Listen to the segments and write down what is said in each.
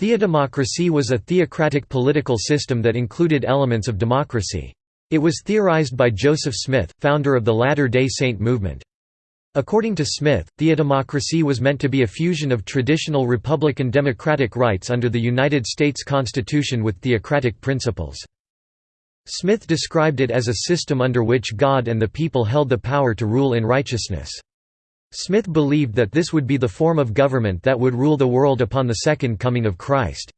Theodemocracy was a theocratic political system that included elements of democracy. It was theorized by Joseph Smith, founder of the Latter-day Saint movement. According to Smith, theodemocracy was meant to be a fusion of traditional republican democratic rights under the United States Constitution with theocratic principles. Smith described it as a system under which God and the people held the power to rule in righteousness. Smith believed that this would be the form of government that would rule the world upon the second coming of Christ.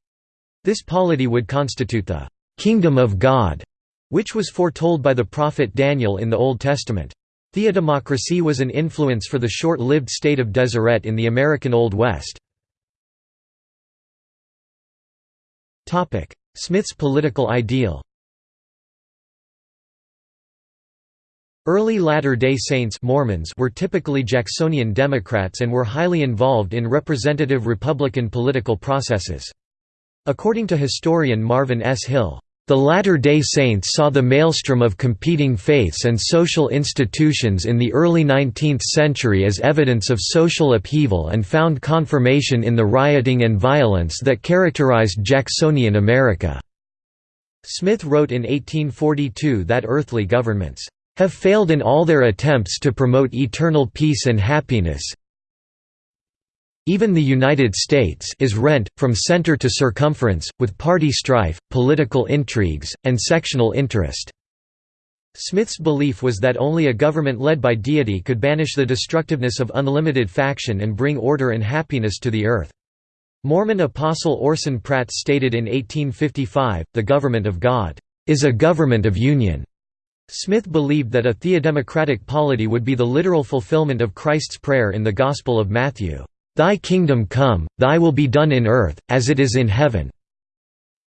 This polity would constitute the «kingdom of God», which was foretold by the prophet Daniel in the Old Testament. Theodemocracy was an influence for the short-lived state of Deseret in the American Old West. Smith's political ideal Early Latter-day Saints Mormons were typically Jacksonian Democrats and were highly involved in representative Republican political processes. According to historian Marvin S. Hill, "...the Latter-day Saints saw the maelstrom of competing faiths and social institutions in the early 19th century as evidence of social upheaval and found confirmation in the rioting and violence that characterized Jacksonian America." Smith wrote in 1842 that earthly governments have failed in all their attempts to promote eternal peace and happiness. Even the United States is rent, from center to circumference, with party strife, political intrigues, and sectional interest." Smith's belief was that only a government led by deity could banish the destructiveness of unlimited faction and bring order and happiness to the earth. Mormon apostle Orson Pratt stated in 1855, the government of God, "...is a government of union." Smith believed that a theodemocratic polity would be the literal fulfillment of Christ's prayer in the Gospel of Matthew, "'Thy kingdom come, thy will be done in earth, as it is in heaven'".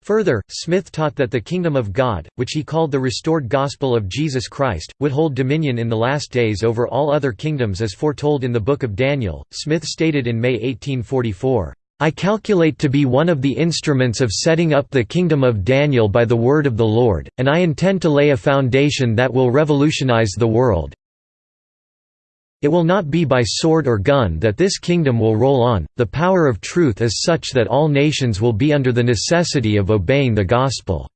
Further, Smith taught that the kingdom of God, which he called the restored gospel of Jesus Christ, would hold dominion in the last days over all other kingdoms as foretold in the Book of Daniel. Smith stated in May 1844, I calculate to be one of the instruments of setting up the kingdom of Daniel by the word of the Lord, and I intend to lay a foundation that will revolutionize the world. It will not be by sword or gun that this kingdom will roll on, the power of truth is such that all nations will be under the necessity of obeying the gospel."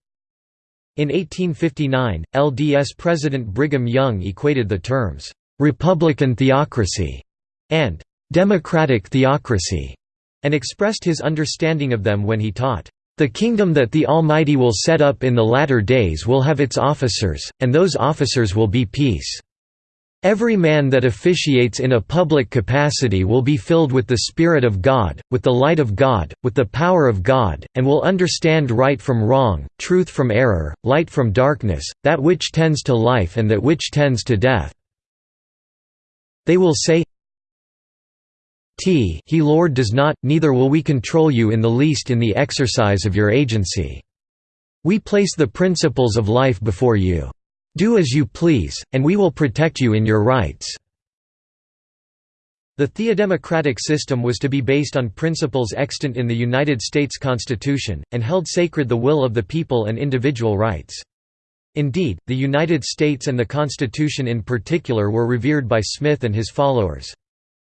In 1859, LDS President Brigham Young equated the terms, "'Republican theocracy' and "'democratic theocracy' and expressed his understanding of them when he taught, "...the kingdom that the Almighty will set up in the latter days will have its officers, and those officers will be peace. Every man that officiates in a public capacity will be filled with the Spirit of God, with the light of God, with the power of God, and will understand right from wrong, truth from error, light from darkness, that which tends to life and that which tends to death. They will say, T he Lord does not, neither will we control you in the least in the exercise of your agency. We place the principles of life before you. Do as you please, and we will protect you in your rights." The theodemocratic system was to be based on principles extant in the United States Constitution, and held sacred the will of the people and individual rights. Indeed, the United States and the Constitution in particular were revered by Smith and his followers.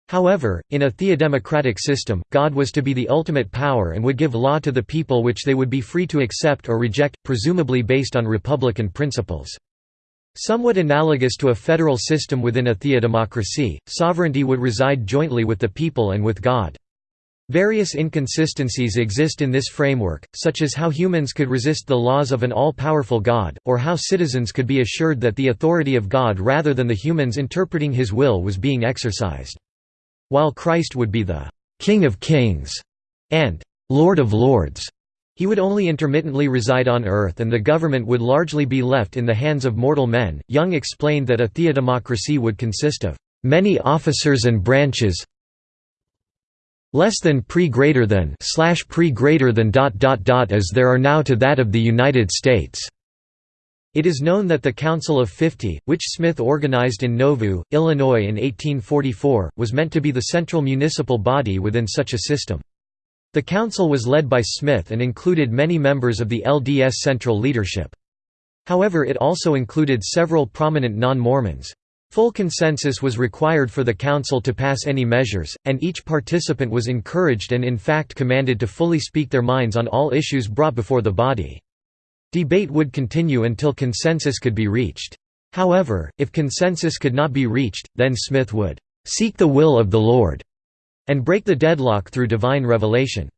However, in a theodemocratic system, God was to be the ultimate power and would give law to the people which they would be free to accept or reject, presumably based on republican principles. Somewhat analogous to a federal system within a theodemocracy, sovereignty would reside jointly with the people and with God. Various inconsistencies exist in this framework, such as how humans could resist the laws of an all-powerful God, or how citizens could be assured that the authority of God rather than the humans interpreting his will was being exercised. While Christ would be the «King of Kings» and «Lord of Lords», he would only intermittently reside on earth and the government would largely be left in the hands of mortal men. Young explained that a theodemocracy would consist of many officers and branches less than pre greater than slash pre greater than dot dot dot as there are now to that of the United States. It is known that the Council of Fifty, which Smith organized in Nauvoo, Illinois in 1844, was meant to be the central municipal body within such a system. The council was led by Smith and included many members of the LDS central leadership. However it also included several prominent non-Mormons. Full consensus was required for the council to pass any measures, and each participant was encouraged and in fact commanded to fully speak their minds on all issues brought before the body. Debate would continue until consensus could be reached. However, if consensus could not be reached, then Smith would "...seek the will of the Lord", and break the deadlock through divine revelation.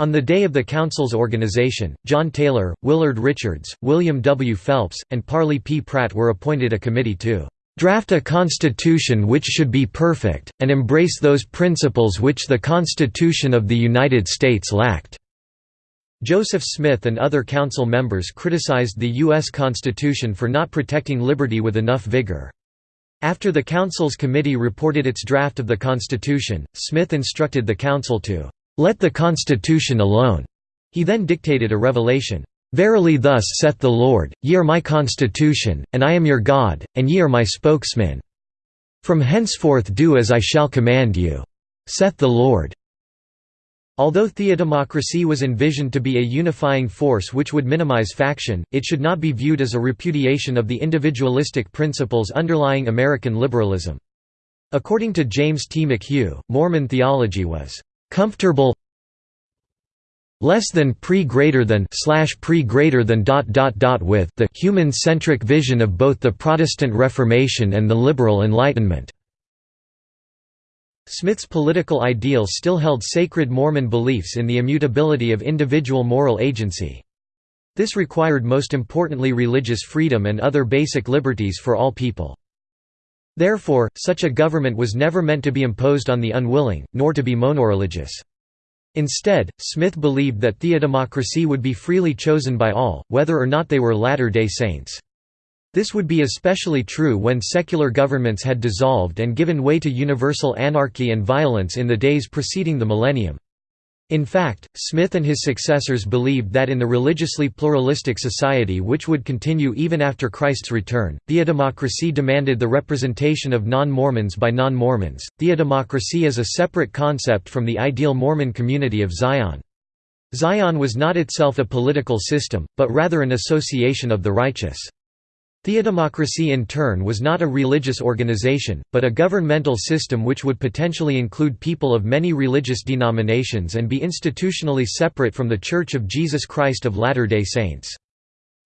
On the day of the Council's organization, John Taylor, Willard Richards, William W. Phelps, and Parley P. Pratt were appointed a committee to draft a constitution which should be perfect, and embrace those principles which the Constitution of the United States lacked." Joseph Smith and other council members criticized the U.S. Constitution for not protecting liberty with enough vigor. After the Council's committee reported its draft of the Constitution, Smith instructed the Council to, "...let the Constitution alone." He then dictated a revelation, Verily thus saith the Lord, Ye are my constitution, and I am your God, and ye are my spokesman. From henceforth do as I shall command you. Saith the Lord. Although theodemocracy was envisioned to be a unifying force which would minimize faction, it should not be viewed as a repudiation of the individualistic principles underlying American liberalism. According to James T. McHugh, Mormon theology was comfortable less than pre greater than slash pre greater than dot dot dot with the human centric vision of both the Protestant Reformation and the liberal Enlightenment. Smith's political ideals still held sacred Mormon beliefs in the immutability of individual moral agency. This required most importantly religious freedom and other basic liberties for all people. Therefore, such a government was never meant to be imposed on the unwilling, nor to be monoreligious. Instead, Smith believed that theodemocracy would be freely chosen by all, whether or not they were Latter-day Saints. This would be especially true when secular governments had dissolved and given way to universal anarchy and violence in the days preceding the millennium. In fact, Smith and his successors believed that in the religiously pluralistic society which would continue even after Christ's return, theodemocracy demanded the representation of non-Mormons by non-Mormons. Theodemocracy is a separate concept from the ideal Mormon community of Zion. Zion was not itself a political system, but rather an association of the righteous. Theodemocracy in turn was not a religious organization, but a governmental system which would potentially include people of many religious denominations and be institutionally separate from The Church of Jesus Christ of Latter-day Saints.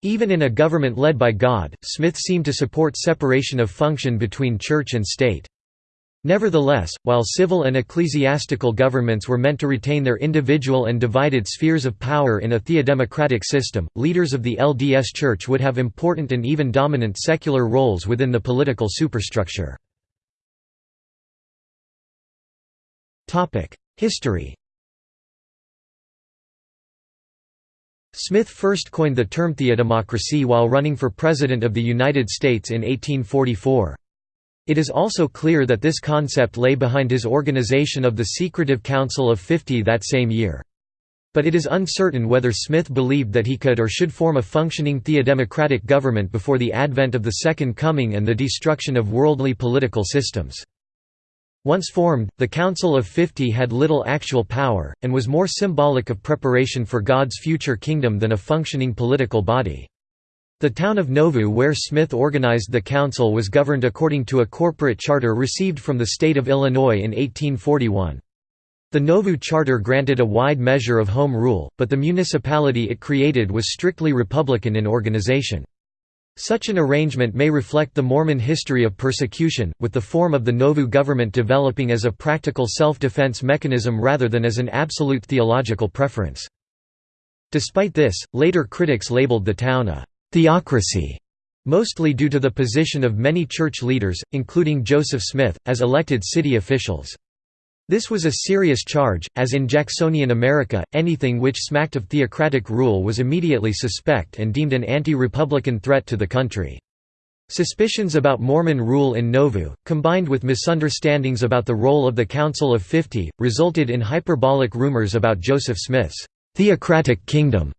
Even in a government led by God, Smith seemed to support separation of function between church and state. Nevertheless, while civil and ecclesiastical governments were meant to retain their individual and divided spheres of power in a theodemocratic system, leaders of the LDS Church would have important and even dominant secular roles within the political superstructure. History Smith first coined the term theodemocracy while running for President of the United States in 1844. It is also clear that this concept lay behind his organization of the Secretive Council of Fifty that same year. But it is uncertain whether Smith believed that he could or should form a functioning theodemocratic government before the advent of the Second Coming and the destruction of worldly political systems. Once formed, the Council of Fifty had little actual power, and was more symbolic of preparation for God's future kingdom than a functioning political body. The town of Nauvoo where Smith organized the council was governed according to a corporate charter received from the state of Illinois in 1841. The Nauvoo charter granted a wide measure of home rule, but the municipality it created was strictly Republican in organization. Such an arrangement may reflect the Mormon history of persecution, with the form of the Nauvoo government developing as a practical self-defense mechanism rather than as an absolute theological preference. Despite this, later critics labeled the town a theocracy, mostly due to the position of many church leaders, including Joseph Smith, as elected city officials. This was a serious charge, as in Jacksonian America, anything which smacked of theocratic rule was immediately suspect and deemed an anti-republican threat to the country. Suspicions about Mormon rule in Nauvoo, combined with misunderstandings about the role of the Council of Fifty, resulted in hyperbolic rumors about Joseph Smith's theocratic kingdom.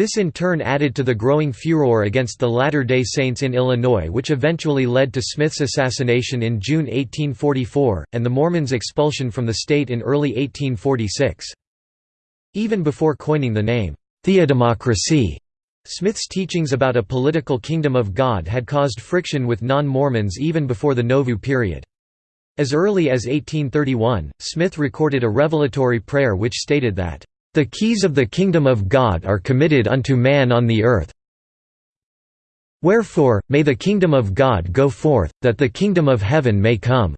This in turn added to the growing furor against the Latter-day Saints in Illinois which eventually led to Smith's assassination in June 1844, and the Mormons' expulsion from the state in early 1846. Even before coining the name, theodemocracy, Smith's teachings about a political kingdom of God had caused friction with non-Mormons even before the Nauvoo period. As early as 1831, Smith recorded a revelatory prayer which stated that, "...the keys of the kingdom of God are committed unto man on the earth Wherefore, may the kingdom of God go forth, that the kingdom of heaven may come."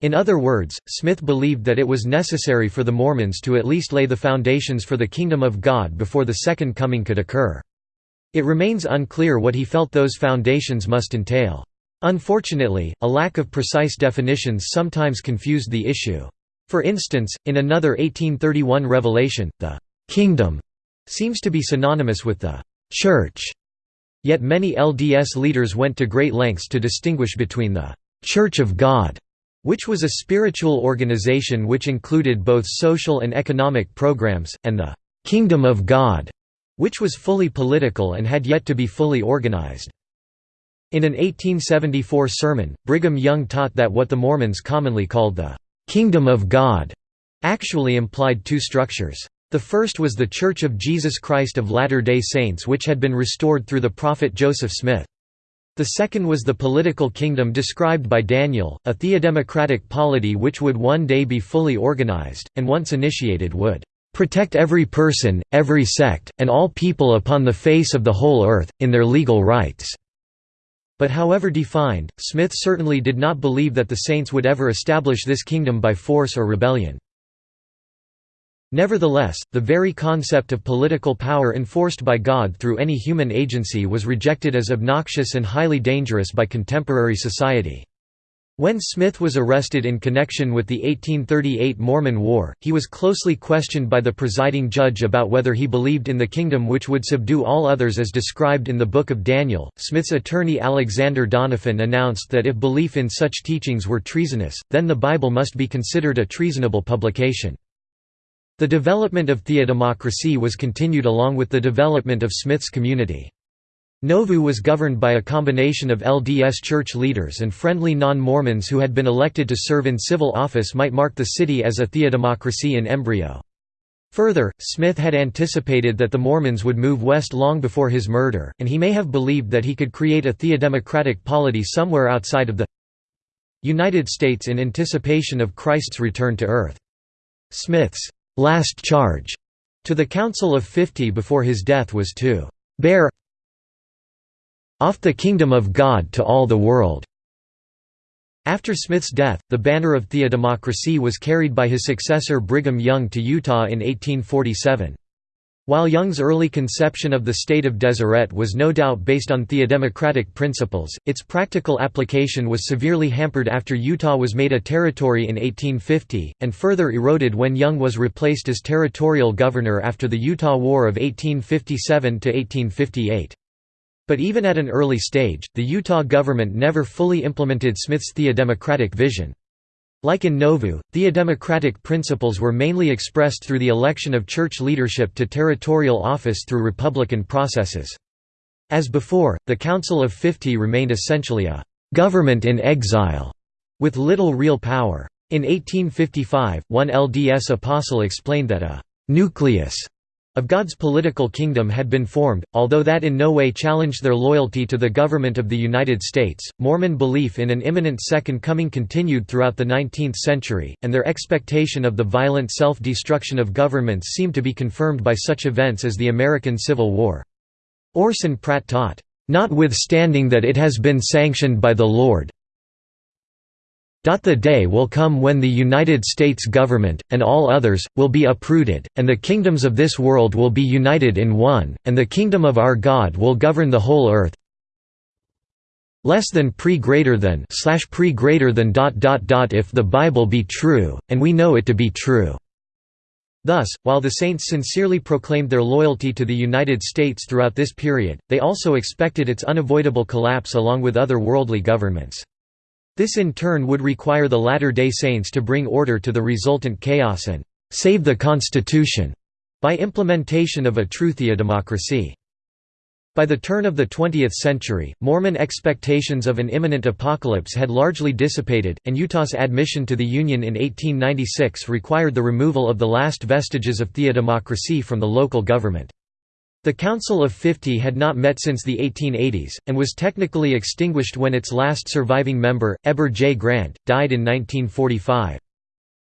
In other words, Smith believed that it was necessary for the Mormons to at least lay the foundations for the kingdom of God before the Second Coming could occur. It remains unclear what he felt those foundations must entail. Unfortunately, a lack of precise definitions sometimes confused the issue. For instance, in another 1831 revelation, the «kingdom» seems to be synonymous with the «church». Yet many LDS leaders went to great lengths to distinguish between the «Church of God» which was a spiritual organization which included both social and economic programs, and the «Kingdom of God», which was fully political and had yet to be fully organized. In an 1874 sermon, Brigham Young taught that what the Mormons commonly called the «kingdom of God» actually implied two structures. The first was the Church of Jesus Christ of Latter-day Saints which had been restored through the prophet Joseph Smith. The second was the political kingdom described by Daniel, a theodemocratic polity which would one day be fully organized, and once initiated would "...protect every person, every sect, and all people upon the face of the whole earth, in their legal rights." But however defined, Smith certainly did not believe that the saints would ever establish this kingdom by force or rebellion. Nevertheless, the very concept of political power enforced by God through any human agency was rejected as obnoxious and highly dangerous by contemporary society. When Smith was arrested in connection with the 1838 Mormon War, he was closely questioned by the presiding judge about whether he believed in the kingdom which would subdue all others as described in the Book of Daniel. Smith's attorney Alexander Doniphan announced that if belief in such teachings were treasonous, then the Bible must be considered a treasonable publication. The development of theodemocracy was continued along with the development of Smith's community. Nauvoo was governed by a combination of LDS church leaders and friendly non-Mormons who had been elected to serve in civil office might mark the city as a theodemocracy in embryo. Further, Smith had anticipated that the Mormons would move west long before his murder, and he may have believed that he could create a theodemocratic polity somewhere outside of the United States in anticipation of Christ's return to earth. Smith's last charge to the Council of Fifty before his death was to bear off the kingdom of God to all the world." After Smith's death, the banner of theodemocracy was carried by his successor Brigham Young to Utah in 1847. While Young's early conception of the state of Deseret was no doubt based on theodemocratic principles, its practical application was severely hampered after Utah was made a territory in 1850, and further eroded when Young was replaced as territorial governor after the Utah War of 1857–1858. But even at an early stage, the Utah government never fully implemented Smith's theodemocratic vision. Like in Nauvoo, theodemocratic principles were mainly expressed through the election of church leadership to territorial office through republican processes. As before, the Council of Fifty remained essentially a «government in exile» with little real power. In 1855, one LDS apostle explained that a «nucleus» of God's political kingdom had been formed, although that in no way challenged their loyalty to the government of the United States. Mormon belief in an imminent Second Coming continued throughout the 19th century, and their expectation of the violent self destruction of governments seemed to be confirmed by such events as the American Civil War. Orson Pratt taught, Notwithstanding that it has been sanctioned by the Lord, the day will come when the United States government, and all others, will be uprooted, and the kingdoms of this world will be united in one, and the kingdom of our God will govern the whole earth less than pre greater than slash pre greater than dot dot dot if the Bible be true, and we know it to be true. Thus, while the saints sincerely proclaimed their loyalty to the United States throughout this period, they also expected its unavoidable collapse along with other worldly governments. This in turn would require the Latter-day Saints to bring order to the resultant chaos and «save the Constitution» by implementation of a true theodemocracy. By the turn of the 20th century, Mormon expectations of an imminent apocalypse had largely dissipated, and Utah's admission to the Union in 1896 required the removal of the last vestiges of theodemocracy from the local government. The Council of Fifty had not met since the 1880s, and was technically extinguished when its last surviving member, Heber J. Grant, died in 1945.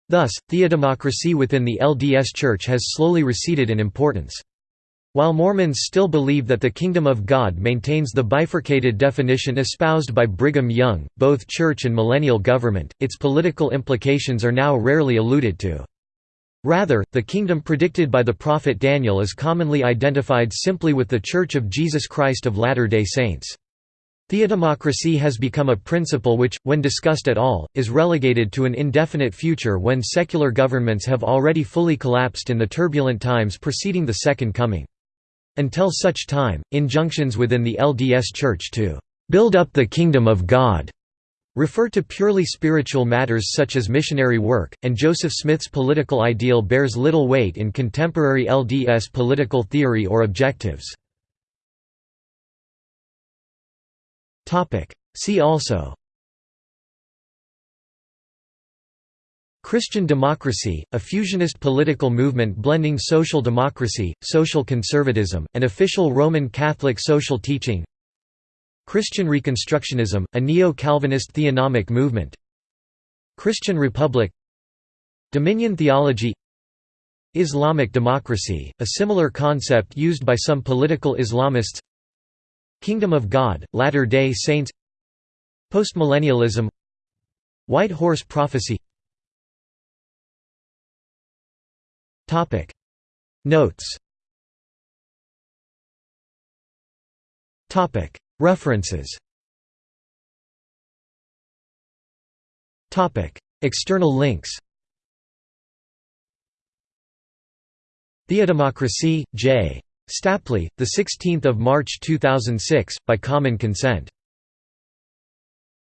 Thus, theodemocracy within the LDS Church has slowly receded in importance. While Mormons still believe that the Kingdom of God maintains the bifurcated definition espoused by Brigham Young, both church and millennial government, its political implications are now rarely alluded to. Rather, the kingdom predicted by the prophet Daniel is commonly identified simply with the Church of Jesus Christ of Latter-day Saints. Theodemocracy has become a principle which, when discussed at all, is relegated to an indefinite future when secular governments have already fully collapsed in the turbulent times preceding the Second Coming. Until such time, injunctions within the LDS Church to "...build up the kingdom of God," refer to purely spiritual matters such as missionary work, and Joseph Smith's political ideal bears little weight in contemporary LDS political theory or objectives. See also Christian democracy, a fusionist political movement blending social democracy, social conservatism, and official Roman Catholic social teaching Christian Reconstructionism, a neo-Calvinist theonomic movement. Christian Republic. Dominion theology. Islamic democracy, a similar concept used by some political Islamists. Kingdom of God, Latter-day Saints. Postmillennialism. White Horse Prophecy. Notes References. External links. Theodemocracy, J. Stapley, 16 March 2006, by common consent